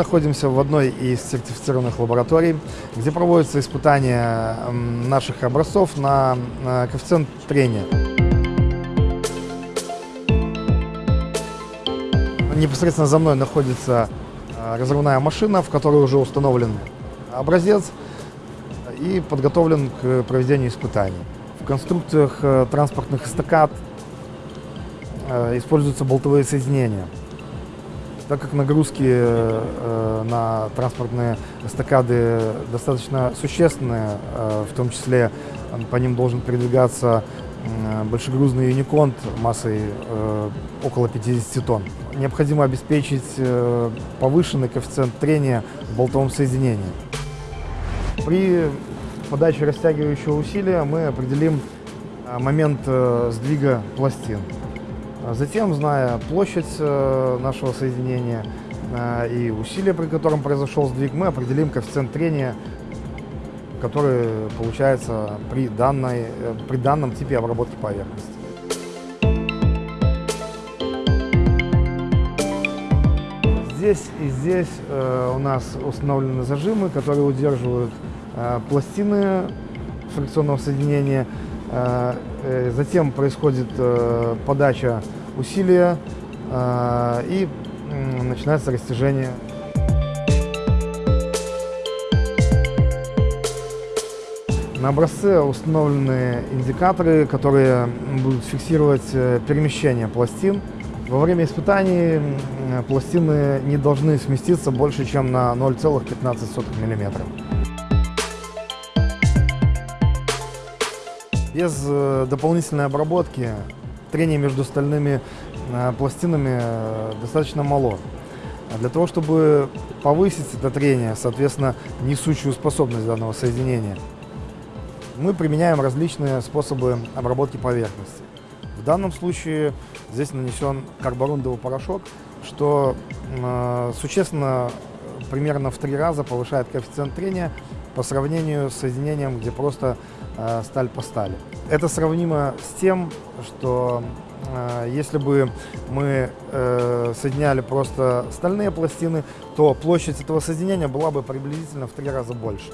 находимся в одной из сертифицированных лабораторий, где проводятся испытания наших образцов на коэффициент трения. Непосредственно за мной находится а, разрывная машина, в которой уже установлен образец и подготовлен к проведению испытаний. В конструкциях э, транспортных эстакад э, используются болтовые соединения. Так как нагрузки э, на транспортные эстакады достаточно существенные, в том числе по ним должен передвигаться большегрузный юниконт массой около 50 тонн. Необходимо обеспечить повышенный коэффициент трения в болтовом соединении. При подаче растягивающего усилия мы определим момент э, сдвига пластин. А затем, зная площадь э, нашего соединения а, и усилия, при котором произошел сдвиг, мы определим коэффициент трения, который получается при, данной, э, при данном типе обработки поверхности. Здесь и здесь э, у нас установлены зажимы, которые удерживают Э, пластины фрикционного соединения. Э, э, затем происходит подача усилия и начинается растяжение. На образце установлены индикаторы, которые будут фиксировать перемещение пластин. Во время испытаний пластины не должны сместиться больше, чем на 0,15 мм. Без э, дополнительной обработки трение между стальными э, пластинами э, достаточно мало. А для того, чтобы повысить это трение, соответственно, несущую способность данного соединения, мы применяем различные способы обработки поверхности. В данном случае здесь нанесен карборундовый порошок, что э, существенно примерно в три раза повышает коэффициент трения по сравнению с соединением, где просто э, сталь по стали. Это сравнимо с тем, что э, если бы мы э, соединяли просто стальные пластины, то площадь этого соединения была бы приблизительно в три раза больше.